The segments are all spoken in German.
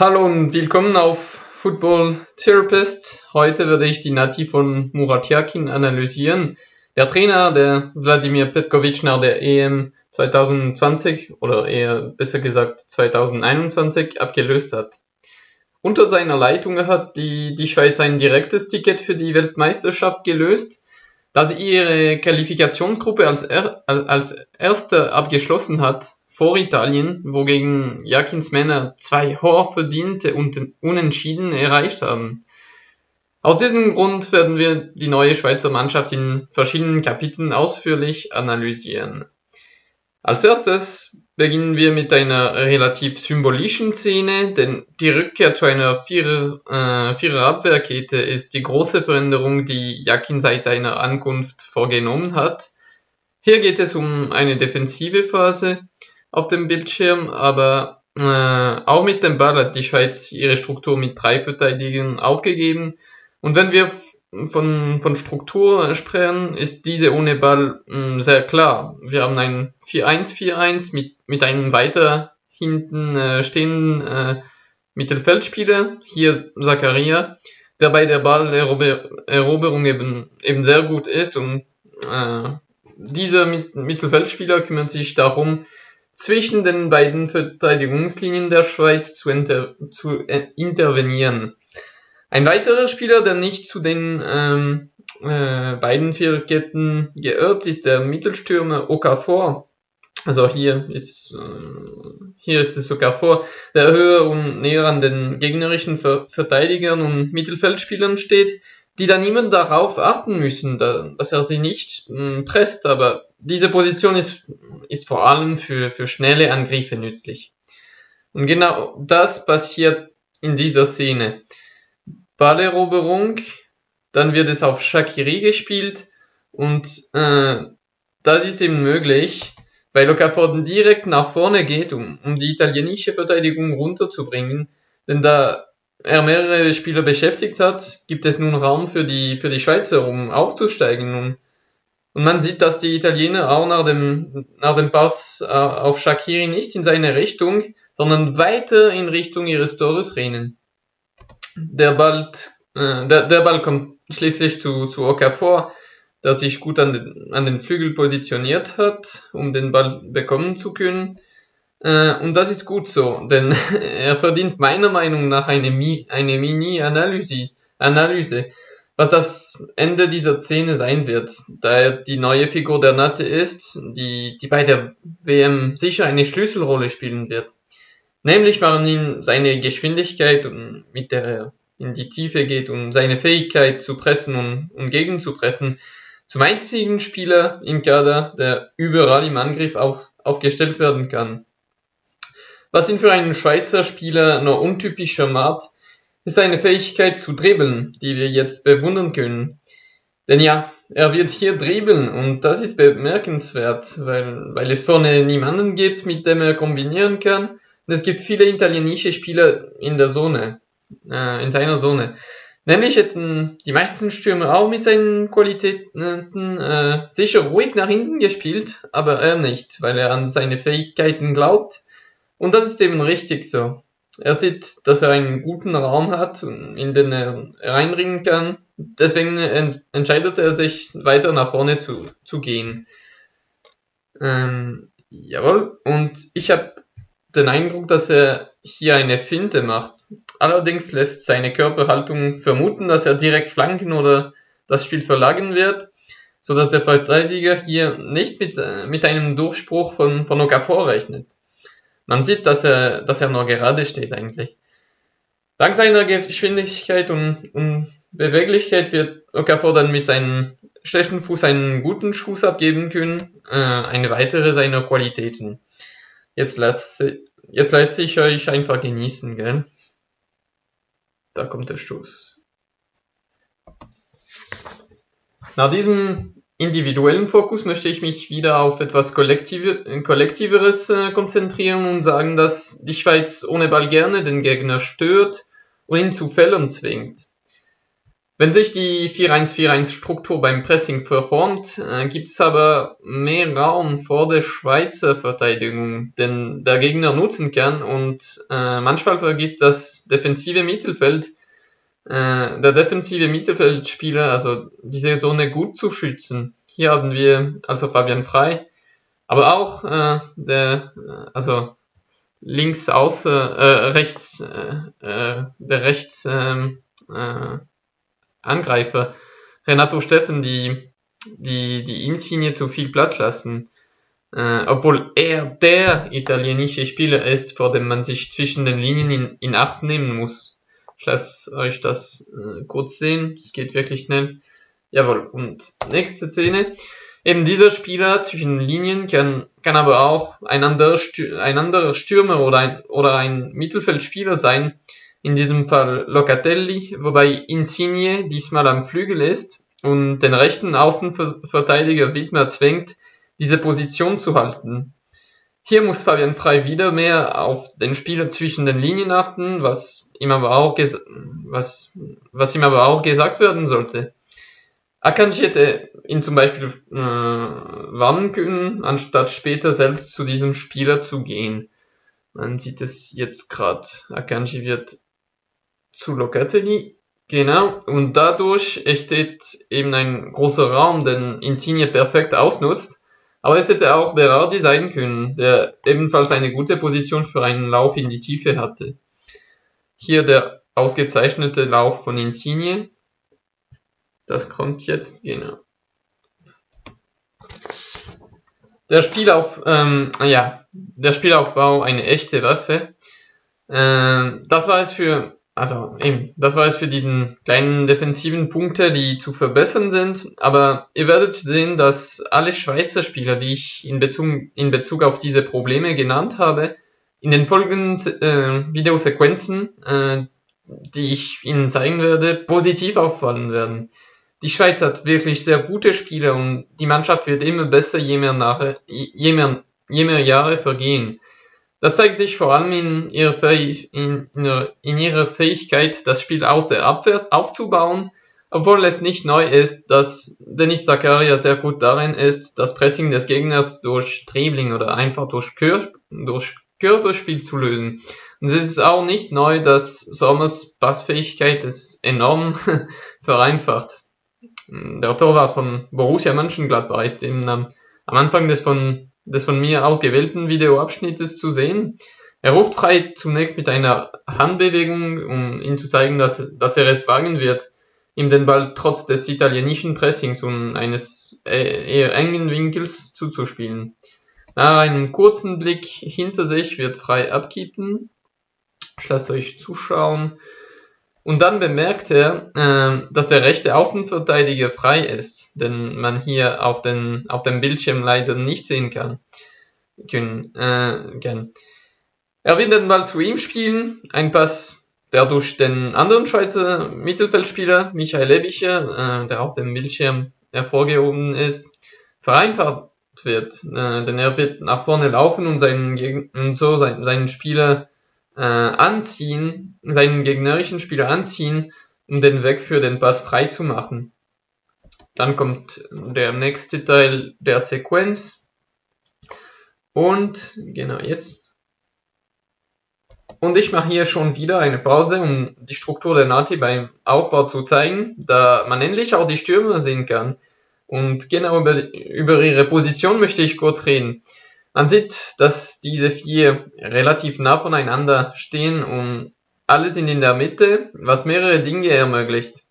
Hallo und willkommen auf Football Therapist. Heute werde ich die Nati von Murat Yakin analysieren. Der Trainer, der Wladimir Petkovic nach der EM 2020 oder eher besser gesagt 2021 abgelöst hat. Unter seiner Leitung hat die, die Schweiz ein direktes Ticket für die Weltmeisterschaft gelöst, da sie ihre Qualifikationsgruppe als, er, als erste abgeschlossen hat vor Italien, wogegen Jakins Männer zwei hochverdiente und Unentschieden erreicht haben. Aus diesem Grund werden wir die neue Schweizer Mannschaft in verschiedenen Kapiteln ausführlich analysieren. Als erstes beginnen wir mit einer relativ symbolischen Szene, denn die Rückkehr zu einer Vierer, äh, Vierer-Abwehrkette ist die große Veränderung, die Jakin seit seiner Ankunft vorgenommen hat. Hier geht es um eine defensive Phase, auf dem Bildschirm, aber äh, auch mit dem Ball hat die Schweiz ihre Struktur mit drei Verteidigern aufgegeben. Und wenn wir von, von Struktur sprechen, ist diese ohne Ball mh, hm, sehr klar. Wir haben ein 4-1-4-1 mit, mit einem weiter hinten äh, stehenden äh, Mittelfeldspieler, hier Zakaria, der bei der Balleroberung eben, eben sehr gut ist und äh, dieser Mittelfeldspieler kümmert sich darum, zwischen den beiden Verteidigungslinien der Schweiz zu, inter zu äh, intervenieren. Ein weiterer Spieler, der nicht zu den ähm, äh, beiden Viererketten geirrt, ist der Mittelstürmer Okafor. Also hier ist, äh, hier ist es Okafor, der höher und näher an den gegnerischen Ver Verteidigern und Mittelfeldspielern steht, die dann immer darauf achten müssen, dass er sie nicht äh, presst, aber diese Position ist, ist vor allem für, für schnelle Angriffe nützlich. Und genau das passiert in dieser Szene. Balleroberung, dann wird es auf Shakiri gespielt und äh, das ist eben möglich, weil Okafor direkt nach vorne geht, um, um die italienische Verteidigung runterzubringen, denn da er mehrere Spieler beschäftigt hat, gibt es nun Raum für die, für die Schweizer, um aufzusteigen. Und und man sieht, dass die Italiener auch nach dem, nach dem Pass äh, auf Shakiri nicht in seine Richtung, sondern weiter in Richtung ihres Tores rennen. Der Ball, äh, der, der Ball kommt schließlich zu, zu Okafor, der sich gut an den, an den Flügel positioniert hat, um den Ball bekommen zu können. Äh, und das ist gut so, denn er verdient meiner Meinung nach eine, eine Mini-Analyse. Analyse was das Ende dieser Szene sein wird, da er die neue Figur der Natte ist, die, die bei der WM sicher eine Schlüsselrolle spielen wird. Nämlich waren ihm seine Geschwindigkeit, mit der er in die Tiefe geht und seine Fähigkeit zu pressen und, und gegenzupressen, zum einzigen Spieler im Kader, der überall im Angriff auf, aufgestellt werden kann. Was ihn für einen Schweizer Spieler noch untypischer macht, ist eine Fähigkeit zu dribbeln, die wir jetzt bewundern können. Denn ja, er wird hier dribbeln und das ist bemerkenswert, weil, weil es vorne niemanden gibt, mit dem er kombinieren kann. Und es gibt viele italienische Spieler in der Zone, äh, in seiner Zone. Nämlich hätten die meisten Stürmer auch mit seinen Qualitäten äh, sicher ruhig nach hinten gespielt, aber er nicht, weil er an seine Fähigkeiten glaubt. Und das ist eben richtig so. Er sieht, dass er einen guten Raum hat, in den er reinringen kann. Deswegen ent entscheidet er sich, weiter nach vorne zu, zu gehen. Ähm, jawohl, und ich habe den Eindruck, dass er hier eine Finte macht. Allerdings lässt seine Körperhaltung vermuten, dass er direkt flanken oder das Spiel verlagern wird, sodass der Verteidiger hier nicht mit, mit einem Durchspruch von, von Okafor rechnet. Man sieht, dass er, dass er nur gerade steht eigentlich. Dank seiner Geschwindigkeit und, und Beweglichkeit wird Okafor dann mit seinem schlechten Fuß einen guten Schuss abgeben können. Äh, eine weitere seiner Qualitäten. Jetzt lasse, jetzt lasse ich euch einfach genießen, gell? Da kommt der Stoß. Nach diesem individuellen Fokus möchte ich mich wieder auf etwas Kollektive, Kollektiveres äh, konzentrieren und sagen, dass die Schweiz ohne Ball gerne den Gegner stört und ihn zu Fehlern zwingt. Wenn sich die 4-1-4-1-Struktur beim Pressing verformt, äh, gibt es aber mehr Raum vor der Schweizer Verteidigung, den der Gegner nutzen kann und äh, manchmal vergisst das defensive Mittelfeld, äh, der defensive Mittelfeldspieler, also diese Zone gut zu schützen. Hier haben wir also Fabian Frei, aber auch äh, der, äh, also links außen, äh, rechts, äh, der rechts, ähm, Angreifer Renato Steffen die, die, die Insigne zu viel Platz lassen. Äh, obwohl er der italienische Spieler ist, vor dem man sich zwischen den Linien in, in Acht nehmen muss. Ich lasse euch das äh, kurz sehen. Es geht wirklich schnell. Jawohl. Und nächste Szene. Eben dieser Spieler zwischen Linien kann, kann aber auch ein anderer, ein anderer Stürmer oder ein, oder ein Mittelfeldspieler sein, in diesem Fall Locatelli, wobei Insigne diesmal am Flügel ist und den rechten Außenverteidiger Widmer zwingt, diese Position zu halten. Hier muss Fabian Frey wieder mehr auf den Spieler zwischen den Linien achten, was ihm aber auch, was, was ihm aber auch gesagt werden sollte. Akanji hätte ihn zum Beispiel äh, warnen können, anstatt später selbst zu diesem Spieler zu gehen. Man sieht es jetzt gerade. Akanji wird zu Locatelli. Genau, und dadurch entsteht eben ein großer Raum, den Insigne perfekt ausnutzt. Aber es hätte auch Berardi sein können, der ebenfalls eine gute Position für einen Lauf in die Tiefe hatte. Hier der ausgezeichnete Lauf von Insigne. Das kommt jetzt, genau. Der Spielauf, ähm, ja, der Spielaufbau eine echte Waffe. Ähm, das war es für also eben, das war es für diesen kleinen defensiven Punkte, die zu verbessern sind. Aber ihr werdet sehen, dass alle Schweizer Spieler, die ich in Bezug, in Bezug auf diese Probleme genannt habe, in den folgenden äh, Videosequenzen, äh, die ich Ihnen zeigen werde, positiv auffallen werden. Die Schweiz hat wirklich sehr gute Spieler und die Mannschaft wird immer besser, je mehr, nach, je mehr, je mehr Jahre vergehen. Das zeigt sich vor allem in ihrer, in, in ihrer, Fähigkeit, das Spiel aus der Abwehr aufzubauen, obwohl es nicht neu ist, dass Denis Zakaria sehr gut darin ist, das Pressing des Gegners durch Dribbling oder einfach durch, Kör durch Körperspiel zu lösen. Und es ist auch nicht neu, dass Sommers Passfähigkeit es enorm vereinfacht. Der Torwart von Borussia Mönchengladbach ist eben am Anfang des von des von mir ausgewählten Videoabschnittes zu sehen. Er ruft Frei zunächst mit einer Handbewegung, um ihm zu zeigen, dass, dass er es wagen wird, ihm den Ball trotz des italienischen Pressings und eines äh, eher engen Winkels zuzuspielen. Nach einem kurzen Blick hinter sich wird Frei abkippen. Ich lasse euch zuschauen. Und dann bemerkt er, äh, dass der rechte Außenverteidiger frei ist, den man hier auf, den, auf dem Bildschirm leider nicht sehen kann. Können, äh, gern. Er will den Ball zu ihm spielen, ein Pass, der durch den anderen Schweizer Mittelfeldspieler, Michael Lebicher, äh, der auf dem Bildschirm hervorgehoben ist, vereinfacht wird, äh, denn er wird nach vorne laufen und, seinen, und so seinen, seinen Spieler äh, anziehen, seinen gegnerischen Spieler anziehen, um den Weg für den Pass frei zu machen. Dann kommt der nächste Teil der Sequenz. Und genau jetzt. Und ich mache hier schon wieder eine Pause, um die Struktur der Nati beim Aufbau zu zeigen, da man endlich auch die Stürmer sehen kann. Und genau über, über ihre Position möchte ich kurz reden. Man sieht, dass diese vier relativ nah voneinander stehen und alle sind in der Mitte, was mehrere Dinge ermöglicht.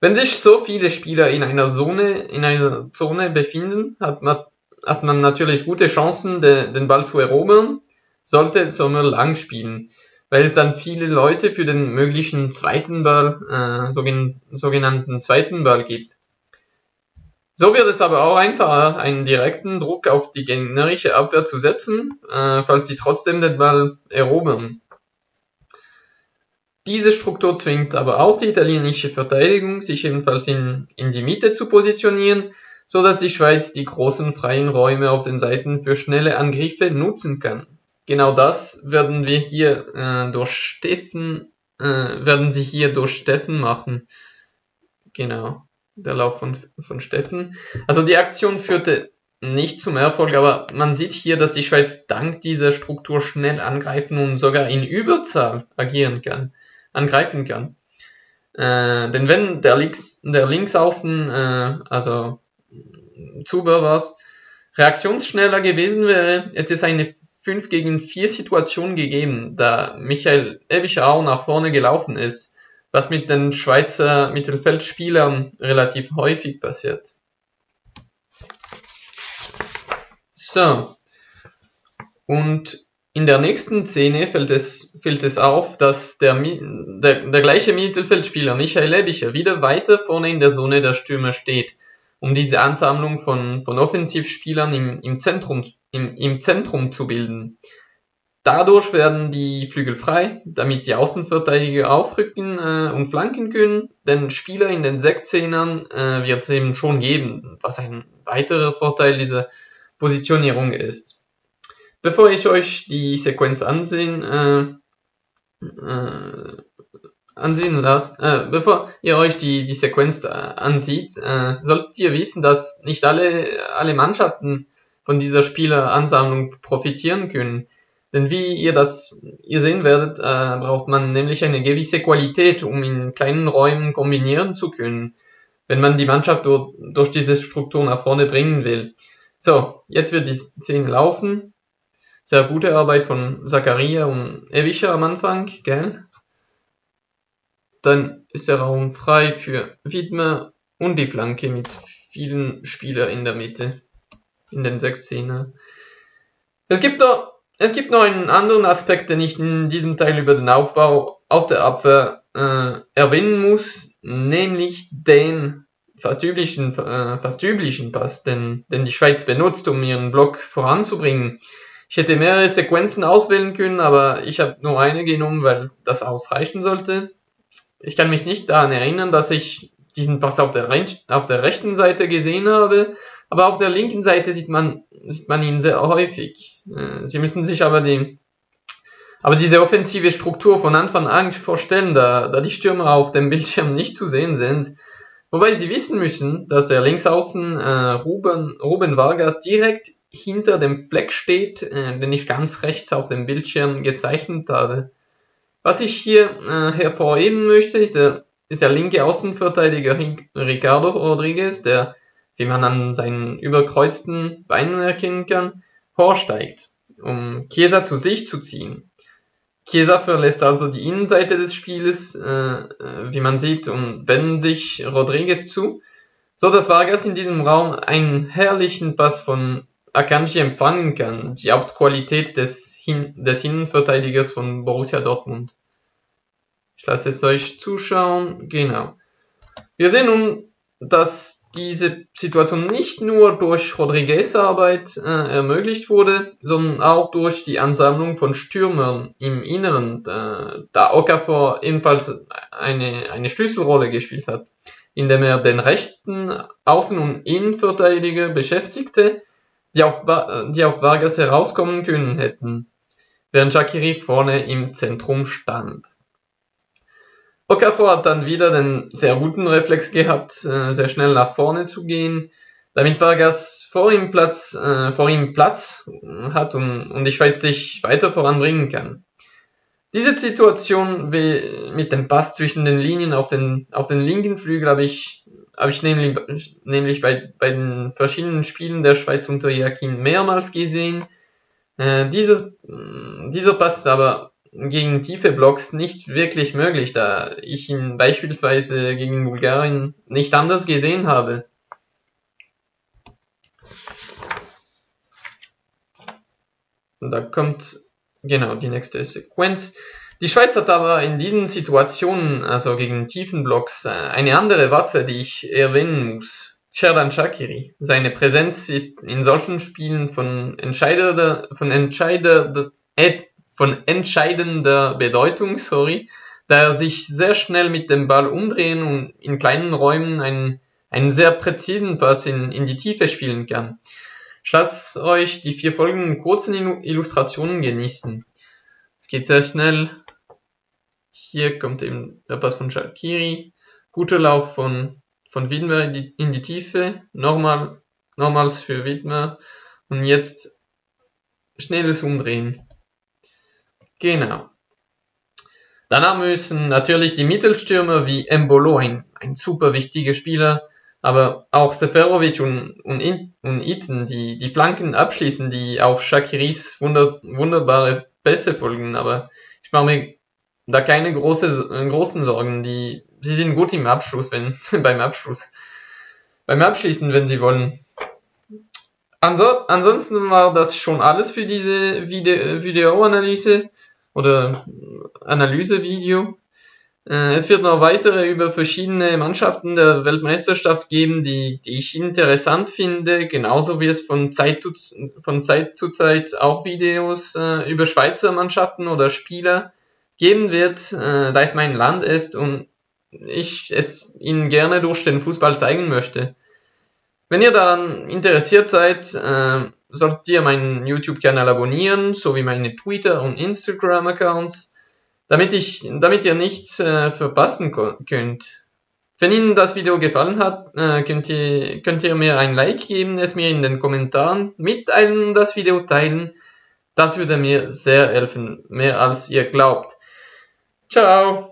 Wenn sich so viele Spieler in einer Zone, in einer Zone befinden, hat man, hat man natürlich gute Chancen, de, den Ball zu erobern, sollte Sommer lang spielen, weil es dann viele Leute für den möglichen zweiten Ball, äh, sogenannten zweiten Ball gibt. So wird es aber auch einfacher, einen direkten Druck auf die gegnerische Abwehr zu setzen, äh, falls sie trotzdem den Ball erobern. Diese Struktur zwingt aber auch die italienische Verteidigung, sich ebenfalls in, in die Mitte zu positionieren, so dass die Schweiz die großen freien Räume auf den Seiten für schnelle Angriffe nutzen kann. Genau das werden wir hier äh, durch Steffen, äh, werden sie hier durch Steffen machen. genau, der Lauf von, von Steffen. Also die Aktion führte nicht zum Erfolg, aber man sieht hier, dass die Schweiz dank dieser Struktur schnell angreifen und sogar in Überzahl agieren kann, angreifen kann. Äh, denn wenn der, Links, der Linksaußen, äh, also Zuber war reaktionsschneller gewesen wäre, hätte es eine 5 gegen 4 Situation gegeben, da Michael Ebischer auch nach vorne gelaufen ist, was mit den Schweizer Mittelfeldspielern relativ häufig passiert. So. Und in der nächsten Szene fällt es, fällt es auf, dass der, der, der gleiche Mittelfeldspieler Michael Ebischer wieder weiter vorne in der Zone der Stürmer steht, um diese Ansammlung von, von Offensivspielern im, im, Zentrum, im, im Zentrum zu bilden. Dadurch werden die Flügel frei, damit die Außenverteidiger aufrücken äh, und flanken können. Denn Spieler in den 16ern äh, wird es eben schon geben, was ein weiterer Vorteil dieser Positionierung ist. Bevor ich euch die Sequenz ansehen, äh, äh, ansehen lasst, äh, bevor ihr euch die, die Sequenz ansieht, äh, solltet ihr wissen, dass nicht alle, alle Mannschaften von dieser Spieleransammlung profitieren können. Denn wie ihr das ihr sehen werdet, äh, braucht man nämlich eine gewisse Qualität, um in kleinen Räumen kombinieren zu können, wenn man die Mannschaft durch, durch diese Struktur nach vorne bringen will. So, jetzt wird die Szene laufen. Sehr gute Arbeit von Zakaria und Ewischer am Anfang, gell? Dann ist der Raum frei für Widmer und die Flanke mit vielen Spielern in der Mitte, in den sechs Szenen. Es gibt noch, es gibt noch einen anderen Aspekt, den ich in diesem Teil über den Aufbau aus der Abwehr äh, erwähnen muss, nämlich den fast üblichen, äh, fast üblichen Pass, den, den die Schweiz benutzt, um ihren Block voranzubringen. Ich hätte mehrere Sequenzen auswählen können, aber ich habe nur eine genommen, weil das ausreichen sollte. Ich kann mich nicht daran erinnern, dass ich diesen Pass auf der, auf der rechten Seite gesehen habe, aber auf der linken Seite sieht man, sieht man ihn sehr häufig. Äh, Sie müssen sich aber die, aber diese offensive Struktur von Anfang an vorstellen, da, da die Stürmer auf dem Bildschirm nicht zu sehen sind. Wobei sie wissen müssen, dass der Linksaußen äh, Ruben, Ruben Vargas direkt hinter dem Fleck steht, äh, den ich ganz rechts auf dem Bildschirm gezeichnet habe. Was ich hier äh, hervorheben möchte, ist der, ist der linke Außenverteidiger Ricardo Rodriguez, der, wie man an seinen überkreuzten Beinen erkennen kann, vorsteigt, um Chiesa zu sich zu ziehen. Chiesa verlässt also die Innenseite des Spieles, äh, äh, wie man sieht, und wendet sich Rodriguez zu, so dass Vargas in diesem Raum einen herrlichen Pass von Akanji empfangen kann, die Hauptqualität des, Hin des Innenverteidigers von Borussia Dortmund. Ich lasse es euch zuschauen. Genau. Wir sehen nun, dass diese Situation nicht nur durch Rodriguez Arbeit äh, ermöglicht wurde, sondern auch durch die Ansammlung von Stürmern im Inneren, äh, da Okafor ebenfalls eine, eine Schlüsselrolle gespielt hat, indem er den rechten Außen- und Innenverteidiger beschäftigte, die auf, die auf Vargas herauskommen können hätten, während Shakiri vorne im Zentrum stand. Okafor hat dann wieder den sehr guten Reflex gehabt, äh, sehr schnell nach vorne zu gehen, damit Vargas vor ihm Platz, äh, vor ihm Platz hat und, und die Schweiz sich weiter voranbringen kann. Diese Situation mit dem Pass zwischen den Linien auf den, auf den linken Flügel habe ich, habe ich nämlich, nämlich bei, bei den verschiedenen Spielen der Schweiz unter Jakin mehrmals gesehen. Äh, dieses, dieser Pass ist aber gegen tiefe Blocks nicht wirklich möglich, da ich ihn beispielsweise gegen Bulgarien nicht anders gesehen habe. Da kommt genau die nächste Sequenz. Die Schweiz hat aber in diesen Situationen, also gegen tiefen Blocks, äh, eine andere Waffe, die ich erwähnen muss. Sherdan Shakiri. Seine Präsenz ist in solchen Spielen von entscheidender, von entscheidender, äh, von entscheidender Bedeutung, sorry, da er sich sehr schnell mit dem Ball umdrehen und in kleinen Räumen einen, einen sehr präzisen Pass in, in die Tiefe spielen kann. Ich lasse euch die vier folgenden kurzen Illustrationen genießen. Es geht sehr schnell. Hier kommt eben der Pass von Shakiri. guter Lauf von, von Widmer in die, in die Tiefe, nochmal, nochmals für Widmer und jetzt schnelles Umdrehen. Genau. Danach müssen natürlich die Mittelstürmer wie Embolo, ein, ein super wichtiger Spieler, aber auch Seferovic und, und, und Iten, die die Flanken abschließen, die auf Shakiris wunder, wunderbare Pässe folgen. Aber ich mache mir da keine große, großen Sorgen. Die, sie sind gut im Abschluss, wenn, beim Abschluss. Beim Abschließen, wenn sie wollen. Anso ansonsten war das schon alles für diese Video Videoanalyse oder Analysevideo. Äh, es wird noch weitere über verschiedene Mannschaften der Weltmeisterschaft geben, die, die ich interessant finde, genauso wie es von Zeit zu, von Zeit, zu Zeit auch Videos äh, über Schweizer Mannschaften oder Spieler geben wird, äh, da es mein Land ist und ich es Ihnen gerne durch den Fußball zeigen möchte. Wenn ihr daran interessiert seid, äh, solltet ihr meinen YouTube-Kanal abonnieren, sowie meine Twitter- und Instagram-Accounts, damit, damit ihr nichts äh, verpassen könnt. Wenn Ihnen das Video gefallen hat, äh, könnt, ihr, könnt ihr mir ein Like geben, es mir in den Kommentaren mitteilen und das Video teilen. Das würde mir sehr helfen, mehr als ihr glaubt. Ciao!